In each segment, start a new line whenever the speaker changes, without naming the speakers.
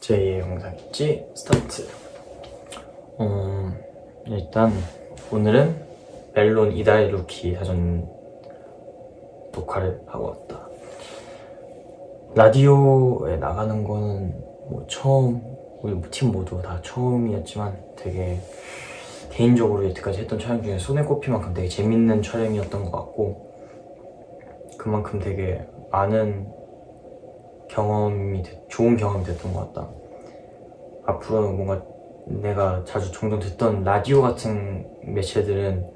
제이의 영상일지? 스타트. 어, 일단 오늘은 멜론 이달의 루키 사전 녹화를 하고 왔다. 라디오에 나가는 거는 뭐 처음 우리 팀 모두 다 처음이었지만 되게 개인적으로 여태까지 했던 촬영 중에 손에 꼽힐 만큼 되게 재밌는 촬영이었던 것 같고 그만큼 되게 많은 경험이 됐- 좋은 경험이 됐던 것 같다. 앞으로는 뭔가 내가 자주 종종 듣던 라디오 같은 매체들은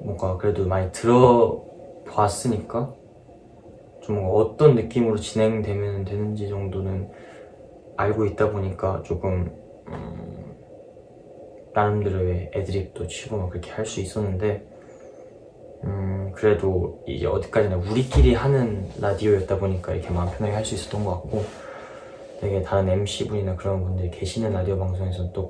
뭔가 그래도 많이 들어봤으니까 좀 뭔가 어떤 느낌으로 진행되면 되는지 정도는 알고 있다 보니까 조금 음, 나름대로 의 애드립도 치고 막 그렇게 할 수 있었는데 음, 그래도 이제 어디까지나 우리끼리 하는 라디오였다 보니까 이렇게 마음 편하게 할 수 있었던 것 같고 되게 다른 MC분이나 그런 분들이 계시는 라디오 방송에서는 또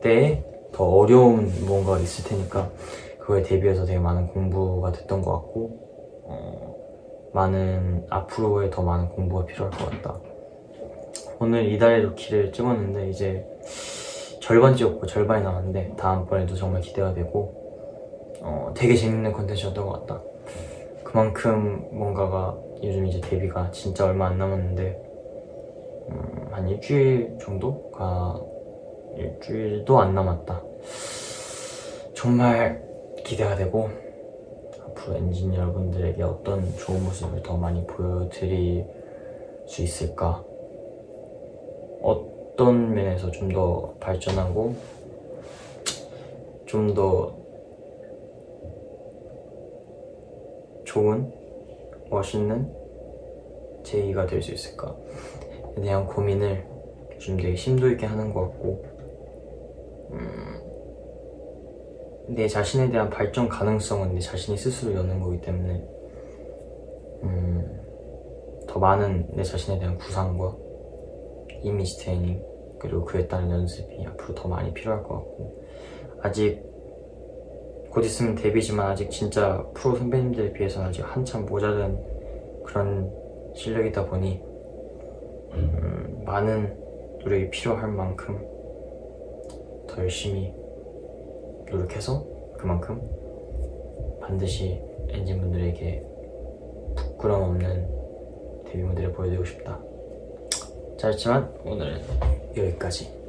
그때에 더 어려운 뭔가가 있을 테니까 그거에 대비해서 되게 많은 공부가 됐던 것 같고 어, 많은 앞으로의 더 많은 공부가 필요할 것 같다 오늘 이달의 루키를 찍었는데 이제 절반 찍었고 절반이 남았는데 다음번에도 정말 기대가 되고 어, 되게 재밌는 컨텐츠였던 것 같다. 그만큼 뭔가가 요즘 이제 데뷔가 진짜 얼마 안 남았는데 음, 한 일주일 정도가 일주일도 안 남았다. 정말 기대가 되고 앞으로 엔진 여러분들에게 어떤 좋은 모습을 더 많이 보여드릴 수 있을까 어떤 면에서 좀 더 발전하고 좀 더 좋은 멋있는 제이가 될 수 있을까에 대한 고민을 요즘 되게 심도 있게 하는 것 같고 음, 내 자신에 대한 발전 가능성은 내 자신이 스스로 여는 거기 때문에 음, 더 많은 내 자신에 대한 구상과 이미지 트레이닝 그리고 그에 따른 연습이 앞으로 더 많이 필요할 것 같고 아직 곧 있으면 데뷔지만 아직 진짜 프로 선배님들에 비해서는 아직 한참 모자른 그런 실력이다 보니 음, 많은 노력이 필요할 만큼 더 열심히 노력해서 그만큼 반드시 엔진분들에게 부끄럼 없는 데뷔 무대를 보여드리고 싶다. 짧지만 오늘은 여기까지